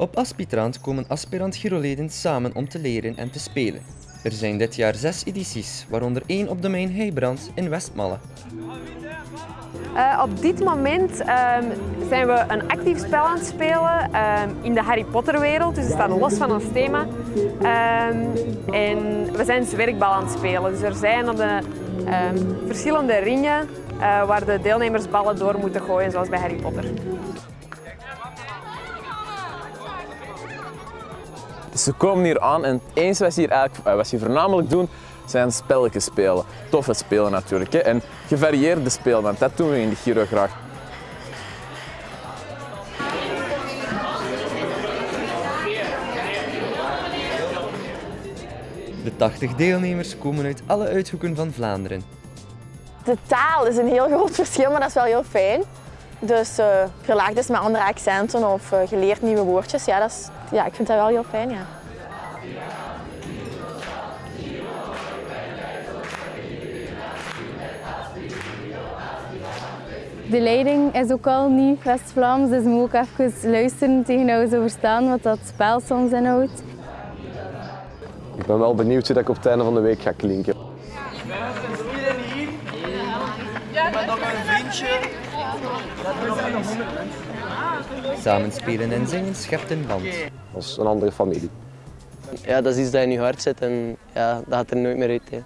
Op Aspitrant komen aspirant Giroleden samen om te leren en te spelen. Er zijn dit jaar zes edities, waaronder één op domein Heibrand in Westmalle. Uh, op dit moment um, zijn we een actief spel aan het spelen um, in de Harry Potter wereld, dus het staat los van ons thema. Um, en we zijn zwerkbal aan het spelen, dus er zijn op de verschillende ringen uh, waar de deelnemers ballen door moeten gooien, zoals bij Harry Potter. Dus ze komen hier aan en het enige wat ze hier, eigenlijk, wat ze hier voornamelijk doen, zijn spelletjes spelen. Toffe spelen natuurlijk. Hè? En gevarieerde spelen, want dat doen we in de Giro graag. De 80 deelnemers komen uit alle uithoeken van Vlaanderen. De taal is een heel groot verschil, maar dat is wel heel fijn. Dus uh, verlaagd is met andere accenten of uh, geleerd nieuwe woordjes. Ja, dat is, ja, ik vind dat wel heel fijn. Ja. De leiding is ook al niet West-Vlaams, dus we moeten ook even luisteren tegen hoe ze verstaan wat dat spel soms inhoudt. Ik ben wel benieuwd hoe ik op het einde van de week ga klinken. Ja, maar nog een vriendje. Samen spelen en zingen schept een band. Als een andere familie. Ja, dat is iets dat in je hart zit en ja, dat gaat er nooit meer uit. Hè.